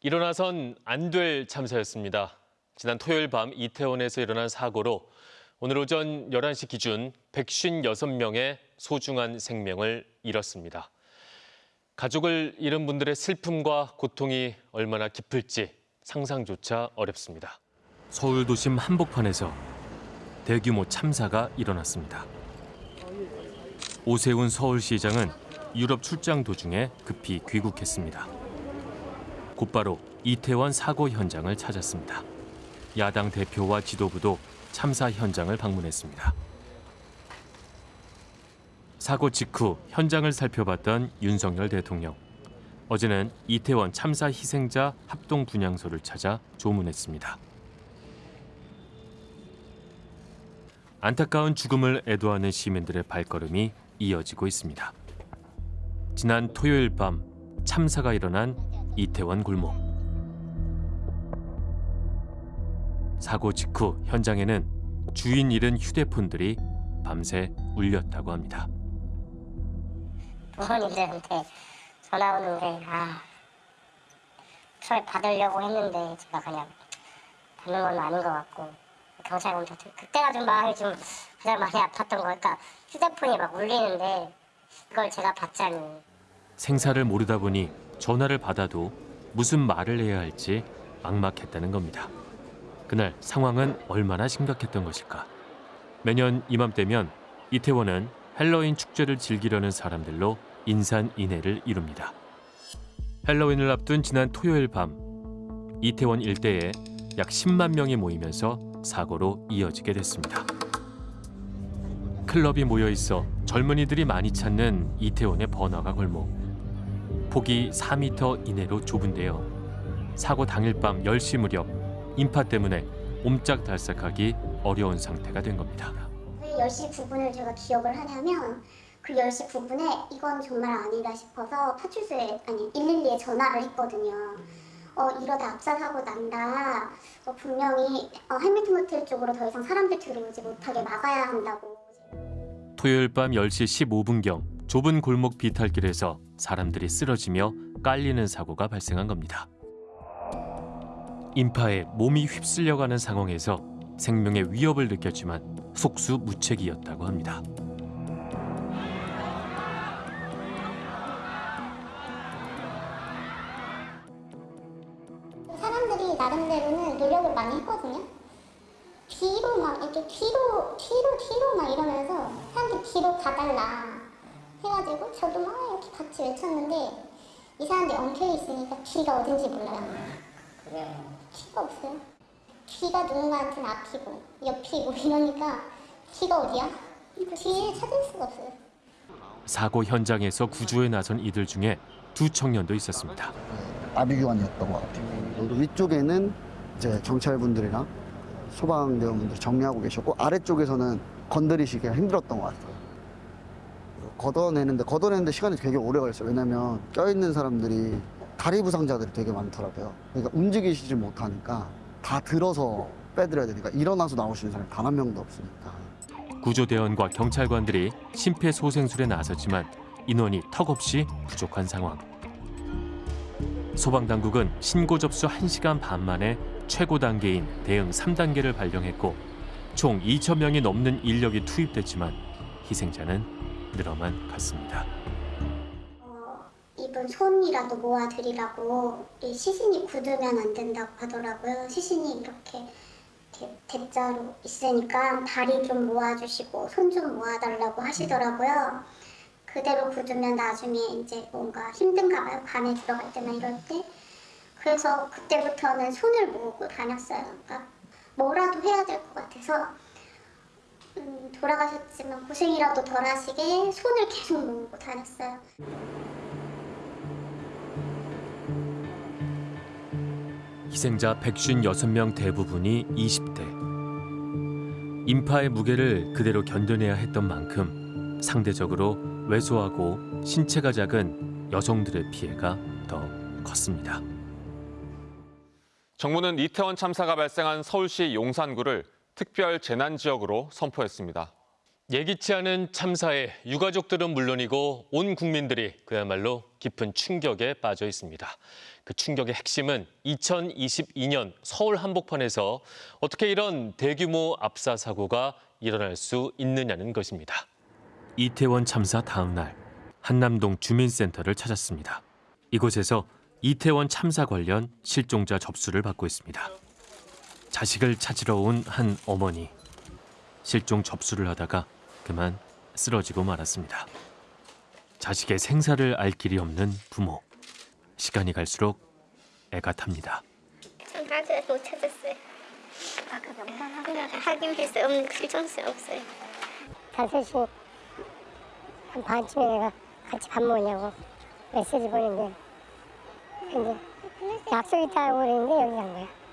일어나선 안 될 참사였습니다. 지난 토요일 밤 이태원에서 일어난 사고로 오늘 오전 11시 기준 156명의 소중한 생명을 잃었습니다. 가족을 잃은 분들의 슬픔과 고통이 얼마나 깊을지 상상조차 어렵습니다. 서울 도심 한복판에서 대규모 참사가 일어났습니다. 오세훈 서울시장은 유럽 출장 도중에 급히 귀국했습니다. 곧바로 이태원 사고 현장을 찾았습니다. 야당 대표와 지도부도 참사 현장을 방문했습니다. 사고 직후 현장을 살펴봤던 윤석열 대통령. 어제는 이태원 참사 희생자 합동 분향소를 찾아 조문했습니다. 안타까운 죽음을 애도하는 시민들의 발걸음이 이어지고 있습니다. 지난 토요일 밤 참사가 일어난 이태원 골목. 사고 직후 현장에는 주인 잃은 휴대폰들이 밤새 울렸다고 합니다. 부모님들한테 전화 오는데 아 처음에 받으려고 했는데 제가 그냥 받는 건 아닌 것 같고 경찰 검사 그때가 좀 마음이 좀 가장 많이 아팠던 거 그러니까 휴대폰이 막 울리는데 그걸 제가 받자니 생사를 모르다 보니 전화를 받아도 무슨 말을 해야 할지 막막했다는 겁니다. 그날 상황은 얼마나 심각했던 것일까? 매년 이맘때면 이태원은 헬로윈 축제를 즐기려는 사람들로 인산인해를 이룹니다. 헬로윈을 앞둔 지난 토요일 밤 이태원 일대에 약 10만 명이 모이면서 사고로 이어지게 됐습니다. 클럽이 모여 있어 젊은이들이 많이 찾는 이태원의 번화가 골목. 폭이 4m 이내로 좁은데요. 사고 당일 밤 10시 무렵 인파 때문에 옴짝달싹하기 어려운 상태가 된 겁니다. 왜 10시 9분을 제가 기억을 하냐면 그 10시 9분에 이건 정말 아니다 싶어서 파출소에 아니 112에 전화를 했거든요. 어 이러다 압사 사고 난다. 어, 분명히 어, 해밀턴 호텔 쪽으로 더 이상 사람들 들어오지 못하게 막아야 한다고. 토요일 밤 10시 15분경 좁은 골목 비탈길에서 사람들이 쓰러지며 깔리는 사고가 발생한 겁니다. 인파에 몸이 휩쓸려가는 상황에서 생명의 위협을 느꼈지만 속수무책이었다고 합니다. 사람들이 나름대로는 노력을 많이 했거든요. 뒤로 막 이렇게 뒤로 뒤로 뒤로 막 이러면서 사람들 뒤로 가달라 해가지고 저도 막 이렇게 같이 외쳤는데 이 사람들이 엉켜 있으니까 뒤가 어딘지 몰라요. 뒤가 없어요. 뒤가 누군가한테는 앞이고 옆이고 이러니까 뒤가 어디야? 뒤를 찾을 수가 없어요. 사고 현장에서 구조에 나선 이들 중에 두 청년도 있었습니다. 아비규환이었던 것 같아요. 또 위쪽에는 이제 경찰분들이랑 소방대원분들 정리하고 계셨고 아래쪽에서는 건드리시기가 힘들었던 것 같아요. 걷어내는데 걷어내는데 시간이 되게 오래 걸렸어요. 왜냐면 껴있는 사람들이 다리 부상자들이 되게 많더라고요. 그러니까 움직이시지 못하니까 다 들어서 빼드려야 되니까 일어나서 나오시는 사람이 단 한 명도 없으니까. 구조대원과 경찰관들이 심폐소생술에 나섰지만 인원이 턱없이 부족한 상황. 소방당국은 신고 접수 1시간 반 만에 최고 단계인 대응 3단계를 발령했고 총 2천 명이 넘는 인력이 투입됐지만 희생자는 늘어만 갔습니다. 어, 이분 손이라도 모아드리라고 이 시신이 굳으면 안 된다고 하더라고요. 시신이 이렇게 대, 대자로 있으니까 다리 좀 모아주시고 손 좀 모아달라고 하시더라고요. 그대로 굳으면 나중에 이제 뭔가 힘든가 봐요. 밤에 들어갈 때나 이럴 때. 그래서 그때부터는 손을 모으고 다녔어요. 그러니까 뭐라도 해야 될 것 같아서 음, 돌아가셨지만 고생이라도 덜 하시게 손을 계속 모으고 다녔어요. 희생자 156명 대부분이 20대. 인파의 무게를 그대로 견뎌내야 했던 만큼 상대적으로 왜소하고 신체가 작은 여성들의 피해가 더 컸습니다. 정부는 이태원 참사가 발생한 서울시 용산구를 특별 재난 지역으로 선포했습니다. 예기치 않은 참사에 유가족들은 물론이고 온 국민들이 그야말로 깊은 충격에 빠져 있습니다. 그 충격의 핵심은 2022년 서울 한복판에서 어떻게 이런 대규모 압사 사고가 일어날 수 있느냐는 것입니다. 이태원 참사 다음 날 한남동 주민센터를 찾았습니다. 이곳에서 이태원 참사 관련 실종자 접수를 받고 있습니다. 자식을 찾으러 온 한 어머니. 실종 접수를 하다가 그만 쓰러지고 말았습니다. 자식의 생사를 알 길이 없는 부모. 시간이 갈수록 애가 탑니다. 전 아직 못 찾았어요. 아까 명단 확인했어요. 없는 실종수 없어요. 다섯시 한 반쯤에 내가 같이 밥 먹냐고 메시지 보냈는데 근데 약속 있다고 그랬는데 여기 간 거야.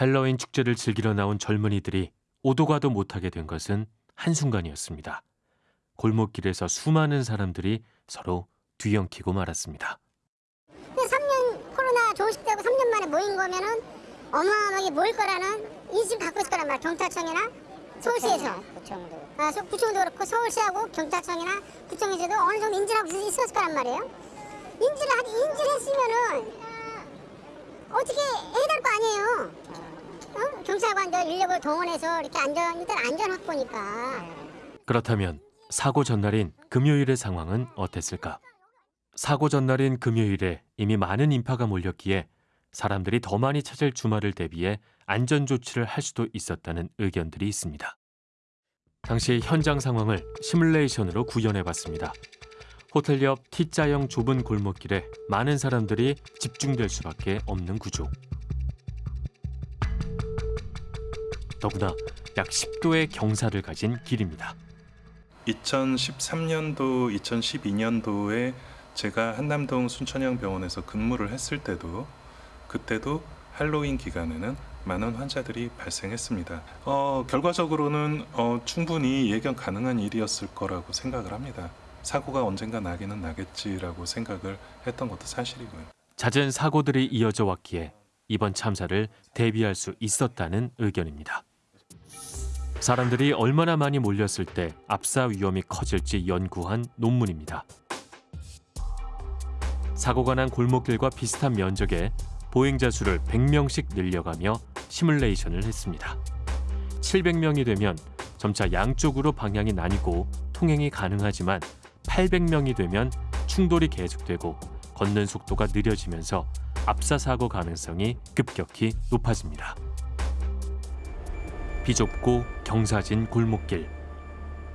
헬로윈 축제를 즐기러 나온 젊은이들이 오도 가도 못하게 된 것은 한순간이었습니다. 골목길에서 수많은 사람들이 서로 뒤엉키고 말았습니다. 3년 코로나 종식되고 3년 만에 모인 거면은 어마어마하게 모일 거라는 인식 갖고 있을 거란 말이야 경찰청이나 서울시에서 구청도 아, 서- 구청도 그렇고 서울시하고 경찰청이나 구청에서도 어느 정도 인지를 하고 있- 있었을 거란 말이에요 인지를 하기 인지를 했으면은 어떻게 해야 될 거 아니에요 어? 경찰관들 인력을 동원해서 이렇게 안전 일단 안전 확보니까 그렇다면 사고 전날인 금요일의 상황은 어땠을까? 사고 전날인 금요일에 이미 많은 인파가 몰렸기에 사람들이 더 많이 찾을 주말을 대비해 안전 조치를 할 수도 있었다는 의견들이 있습니다. 당시 현장 상황을 시뮬레이션으로 구현해 봤습니다. 호텔 옆 T자형 좁은 골목길에 많은 사람들이 집중될 수밖에 없는 구조. 더구나 약 10도의 경사를 가진 길입니다. 2013년도, 2012년도에 제가 한남동 순천향 병원에서 근무를 했을 때도 그때도 할로윈 기간에는 많은 환자들이 발생했습니다. 어, 결과적으로는 어, 충분히 예견 가능한 일이었을 거라고 생각을 합니다. 사고가 언젠가 나기는 나겠지라고 생각을 했던 것도 사실이고요. 잦은 사고들이 이어져 왔기에 이번 참사를 대비할 수 있었다는 의견입니다. 사람들이 얼마나 많이 몰렸을 때 압사 위험이 커질지 연구한 논문입니다. 사고가 난 골목길과 비슷한 면적에 보행자 수를 100명씩 늘려가며 시뮬레이션을 했습니다. 700명이 되면 점차 양쪽으로 방향이 나뉘고 통행이 가능하지만 800명이 되면 충돌이 계속되고 걷는 속도가 느려지면서 압사 사고 가능성이 급격히 높아집니다. 비좁고 경사진 골목길.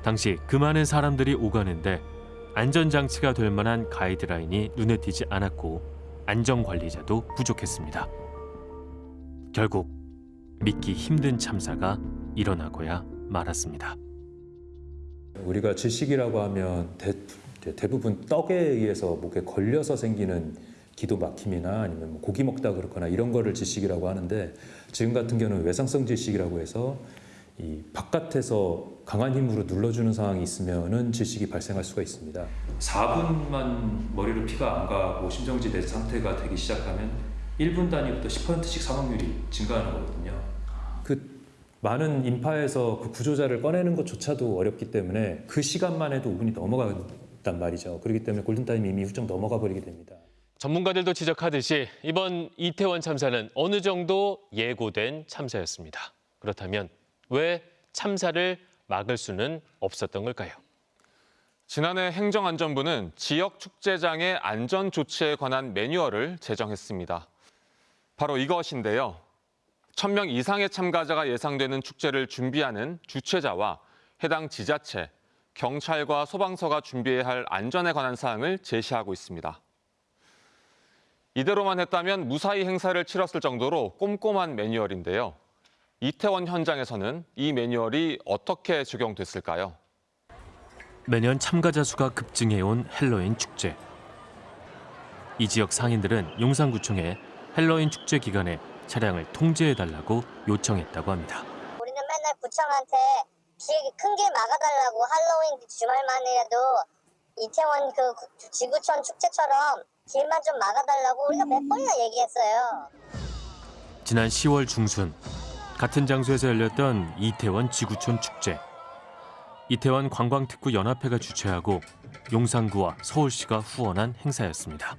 당시 그 많은 사람들이 오가는데 안전장치가 될 만한 가이드라인이 눈에 띄지 않았고 안전관리자도 부족했습니다. 결국 믿기 힘든 참사가 일어나고야 말았습니다. 우리가 질식이라고 하면 대, 대부분 떡에 의해서 목에 걸려서 생기는 기도 막힘이나 아니면 뭐 고기 먹다 그렇거나 이런 거를 질식이라고 하는데 지금 같은 경우는 외상성 질식이라고 해서 이 바깥에서 강한 힘으로 눌러주는 상황이 있으면은 질식이 발생할 수가 있습니다. 4분만 머리로 피가 안 가고 심정지 내 상태가 되기 시작하면 1분 단위부터 10%씩 사망률이 증가하는 거거든요. 그 많은 인파에서 그 구조자를 꺼내는 것조차도 어렵기 때문에 그 시간만 해도 5분이 넘어간단 말이죠. 그렇기 때문에 골든타임이 이미 훌쩍 넘어가 버리게 됩니다. 전문가들도 지적하듯이 이번 이태원 참사는 어느 정도 예고된 참사였습니다. 그렇다면 왜 참사를 막을 수는 없었던 걸까요? 지난해 행정안전부는 지역 축제장의 안전 조치에 관한 매뉴얼을 제정했습니다. 바로 이것인데요. 1000명 이상의 참가자가 예상되는 축제를 준비하는 주최자와 해당 지자체, 경찰과 소방서가 준비해야 할 안전에 관한 사항을 제시하고 있습니다. 이대로만 했다면 무사히 행사를 치렀을 정도로 꼼꼼한 매뉴얼인데요. 이태원 현장에서는 이 매뉴얼이 어떻게 적용됐을까요? 매년 참가자 수가 급증해온 헬로윈 축제. 이 지역 상인들은 용산구청에 헬로윈 축제 기간에 차량을 통제해달라고 요청했다고 합니다. 우리는 맨날 구청한테 큰게 막아달라고 할로윈 주말만이라도 이태원 그 구- 지구촌 축제처럼 길만 좀 막아달라고 우리가 몇 번이나 얘기했어요. 지난 10월 중순 같은 장소에서 열렸던 이태원 지구촌 축제. 이태원 관광특구 연합회가 주최하고 용산구와 서울시가 후원한 행사였습니다.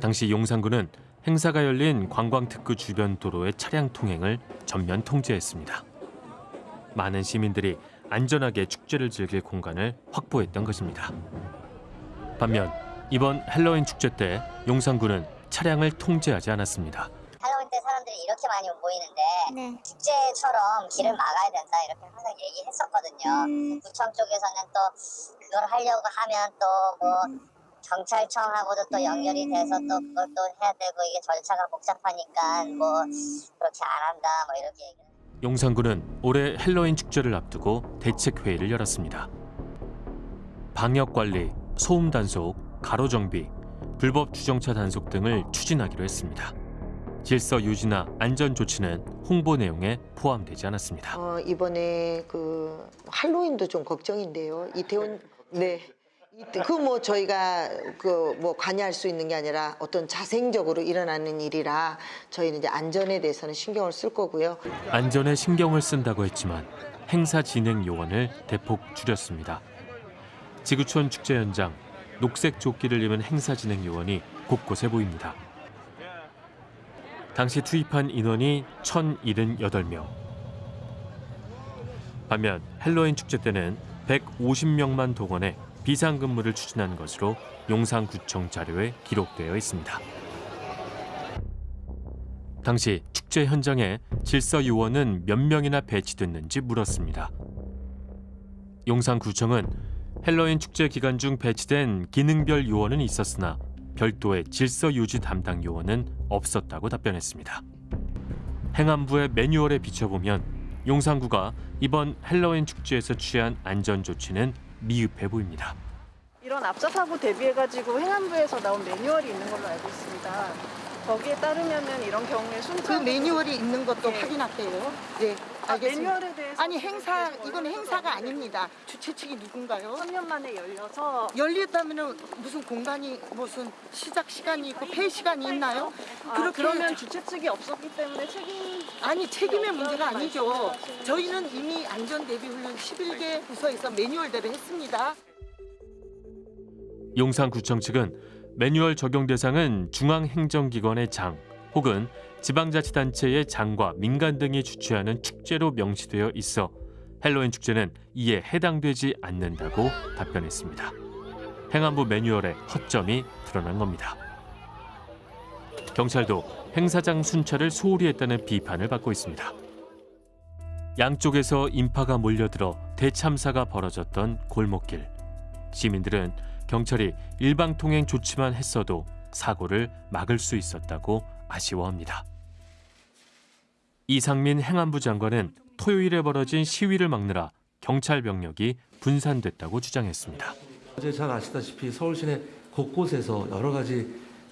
당시 용산구는 행사가 열린 관광특구 주변 도로의 차량 통행을 전면 통제했습니다. 많은 시민들이 안전하게 축제를 즐길 공간을 확보했던 것입니다. 반면 이번 헬로윈 축제 때 용산구는 차량을 통제하지 않았습니다. 할로윈 때 사람들이 이렇게 많이 모이는데 네. 축제처럼 길을 막아야 된다 이렇게 항상 얘기했었거든요. 음. 구청 쪽에서는 또 그걸 하려고 하면 또뭐 경찰청하고도 또 연결이 돼서 또 그걸 또 해야 되고 이게 절차가 복잡하니까 뭐 그렇게 안 한다 뭐 이렇게 얘기를 용산구는 올해 헬로윈 축제를 앞두고 대책 회의를 열었습니다. 방역 관리, 소음 단속, 가로 정비, 불법 주정차 단속 등을 추진하기로 했습니다. 질서 유지나 안전 조치는 홍보 내용에 포함되지 않았습니다. 어, 이번에 그 할로윈도 좀 걱정인데요. 이태원 네. 그 뭐 저희가 그 뭐 관여할 수 있는 게 아니라 어떤 자생적으로 일어나는 일이라 저희는 이제 안전에 대해서는 신경을 쓸 거고요. 안전에 신경을 쓴다고 했지만 행사 진행 요원을 대폭 줄였습니다. 지구촌 축제 현장 녹색 조끼를 입은 행사 진행 요원이 곳곳에 보입니다. 당시 투입한 인원이 1,078명. 반면 헬로윈 축제 때는 150명만 동원해 비상근무를 추진한 것으로 용산구청 자료에 기록되어 있습니다. 당시 축제 현장에 질서 요원은 몇 명이나 배치됐는지 물었습니다. 용산구청은 헬로윈 축제 기간 중 배치된 기능별 요원은 있었으나 별도의 질서 유지 담당 요원은 없었다고 답변했습니다. 행안부의 매뉴얼에 비춰보면 용산구가 이번 헬로윈 축제에서 취한 안전 조치는 미흡해 보입니다. 이런 압사 사고 대비해가지고 행안부에서 나온 매뉴얼이 있는 걸로 알고 있습니다. 거기에 따르면은 이런 경우에 순차 그 매뉴얼이 있는 것도 네. 확인할게요. 네, 아, 알겠습니다. 매뉴얼에 대해서 아니 행사 이건 행사가 아닙니다. 주최 측이 누군가요? 3년 만에 열려서 열렸다면은 무슨 공간이 무슨 시작 시간이 있고 폐 시간이 있나요? 아, 그렇게 그러면 주최 측이 없었기 때문에 책임 아니 책임의 문제가 아니죠. 저희는 이미 안전 대비 훈련 11개 부서에서 매뉴얼대로 했습니다. 용산구청 측은 매뉴얼 적용 대상은 중앙행정기관의 장 혹은 지방자치단체의 장과 민간 등이 주최하는 축제로 명시되어 있어 헬로윈 축제는 이에 해당되지 않는다고 답변했습니다. 행안부 매뉴얼에 허점이 드러난 겁니다. 경찰도 행사장 순찰을 소홀히 했다는 비판을 받고 있습니다. 양쪽에서 인파가 몰려들어 대참사가 벌어졌던 골목길. 시민들은 경찰이 일방통행 조치만 했어도 사고를 막을 수 있었다고 아쉬워합니다. 이상민 행안부 장관은 토요일에 벌어진 시위를 막느라 경찰 병력이 분산됐다고 주장했습니다. 어제 잘 아시다시피 서울 시내 곳곳에서 여러 가지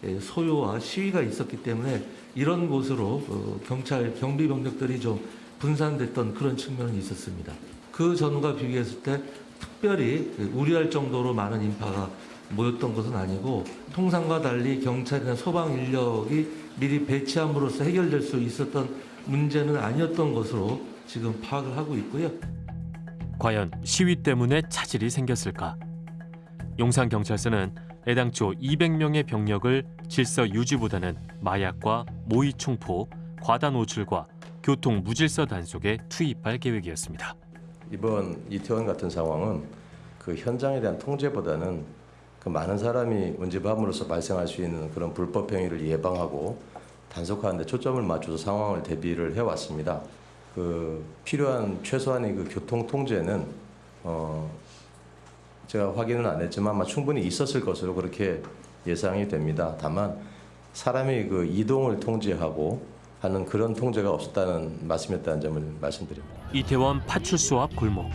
예, 소요와 시위가 있었기 때문에 이런 곳으로 어, 경찰 경비 병력들이 좀 분산됐던 그런 측면이 있었습니다. 그 전과 비교했을 때 특별히 우려할 정도로 많은 인파가 모였던 것은 아니고 통상과 달리 경찰이나 소방 인력이 미리 배치함으로써 해결될 수 있었던 문제는 아니었던 것으로 지금 파악을 하고 있고요. 과연 시위 때문에 차질이 생겼을까? 용산경찰서는 애당초 200명의 병력을 질서 유지보다는 마약과 모의 총포, 과다 노출과 교통 무질서 단속에 투입할 계획이었습니다. 이번 이태원 같은 상황은 그 현장에 대한 통제보다는 그 많은 사람이 운집함으로써 발생할 수 있는 그런 불법 행위를 예방하고 단속하는 데 초점을 맞춰서 상황을 대비를 해왔습니다. 그 필요한 최소한의 그 교통 통제는 어 제가 확인은 안 했지만 아마 충분히 있었을 것으로 그렇게 예상이 됩니다. 다만 사람이 그 이동을 통제하고 하는 그런 통제가 없었다는 말씀이었다는 점을 말씀드립니다. 이태원 파출소 앞 골목.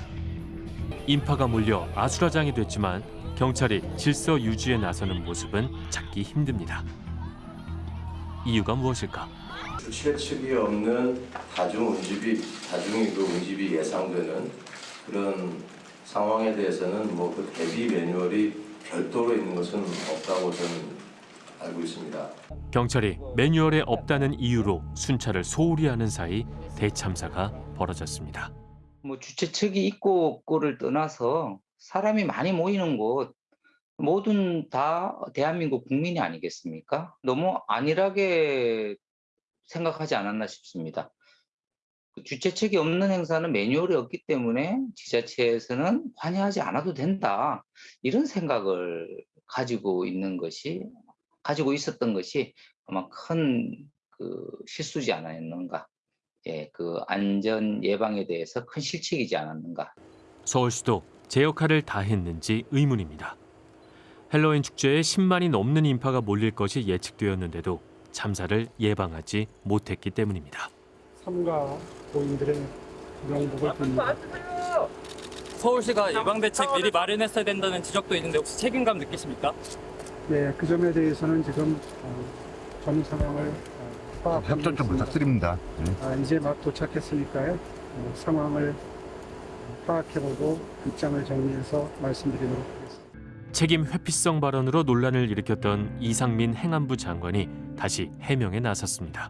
인파가 몰려 아수라장이 됐지만 경찰이 질서 유지에 나서는 모습은 찾기 힘듭니다. 이유가 무엇일까? 주최 측이 없는 다중 운집이 다중의 그 운집이 예상되는 그런 상황에 대해서는 뭐 그 대비 매뉴얼이 별도로 있는 것은 없다고 저는 알고 있습니다. 경찰이 매뉴얼에 없다는 이유로 순찰을 소홀히 하는 사이 대참사가 벌어졌습니다. 뭐 주최 측이 있고 없고를 떠나서 사람이 많이 모이는 곳 모든 다 대한민국 국민이 아니겠습니까? 너무 안일하게 생각하지 않았나 싶습니다. 그 주최책이 없는 행사는 매뉴얼이 없기 때문에 지자체에서는 관여하지 않아도 된다 이런 생각을 가지고 있는 것이 가지고 있었던 것이 아마 큰 그 실수지 않았는가 예, 그 안전 예방에 대해서 큰 실책이지 않았는가 서울시도 제 역할을 다 했는지 의문입니다. 헬로윈 축제에 10만이 넘는 인파가 몰릴 것이 예측되었는데도 참사를 예방하지 못했기 때문입니다. 삼가 고인들의 명복을 빕니다. 서울시가 예방 대책 미리 마련했어야 된다는 지적도 있는데 혹시 책임감 느끼십니까? 네, 그 점에 대해서는 지금 어, 전 상황을 어, 협조 좀 부탁드립니다. 네. 아, 이제 막 도착했으니까요. 어, 상황을 파악해보고 입장을 정리해서 말씀드리도록 하겠습니다. 책임 회피성 발언으로 논란을 일으켰던 이상민 행안부 장관이 다시 해명에 나섰습니다.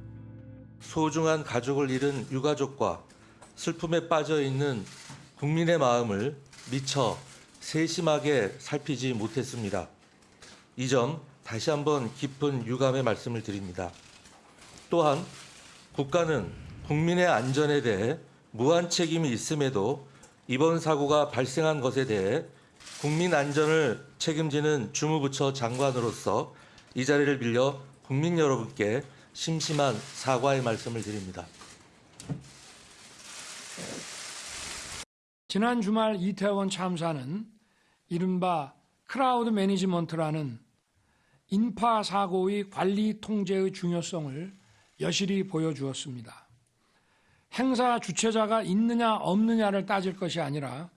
소중한 가족을 잃은 유가족과 슬픔에 빠져 있는 국민의 마음을 미처 세심하게 살피지 못했습니다. 이 점 다시 한번 깊은 유감의 말씀을 드립니다. 또한 국가는 국민의 안전에 대해 무한 책임이 있음에도 이번 사고가 발생한 것에 대해 국민 안전을 책임지는 주무부처 장관으로서 이 자리를 빌려 국민 여러분께 심심한 사과의 말씀을 드립니다. 지난 주말 이태원 참사는 이른바 crowd management라는 인파 사고의 관리 통제의 중요성을 여실히 보여주었습니다. 행사 주최자가 있느냐 없느냐를 따질 것이 아니라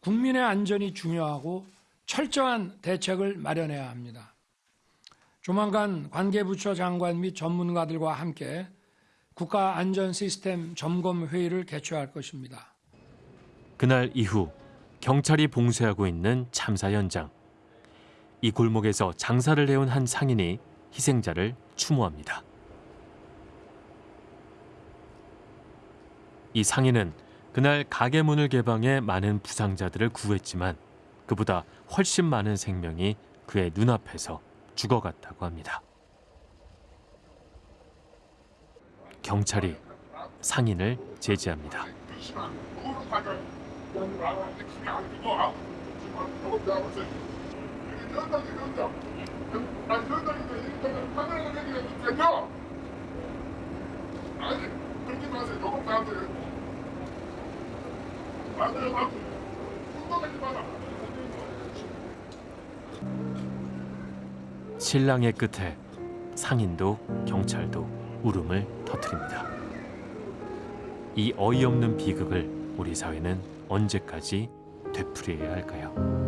국민의 안전이 중요하고 철저한 대책을 마련해야 합니다. 조만간 관계부처 장관 및 전문가들과 함께 국가 안전 시스템 점검 회의를 개최할 것입니다. 그날 이후 경찰이 봉쇄하고 있는 참사 현장. 이 골목에서 장사를 해온 한 상인이 희생자를 추모합니다. 이 상인은 그날 가게 문을 개방해 많은 부상자들을 구했지만 그보다 훨씬 많은 생명이 그의 눈앞에서 죽어갔다고 합니다. 경찰이 상인을 제지합니다. 신랑의 끝에 상인도 경찰도 울음을 터뜨립니다. 이 어이없는 비극을 우리 사회는 언제까지 되풀이해야 할까요?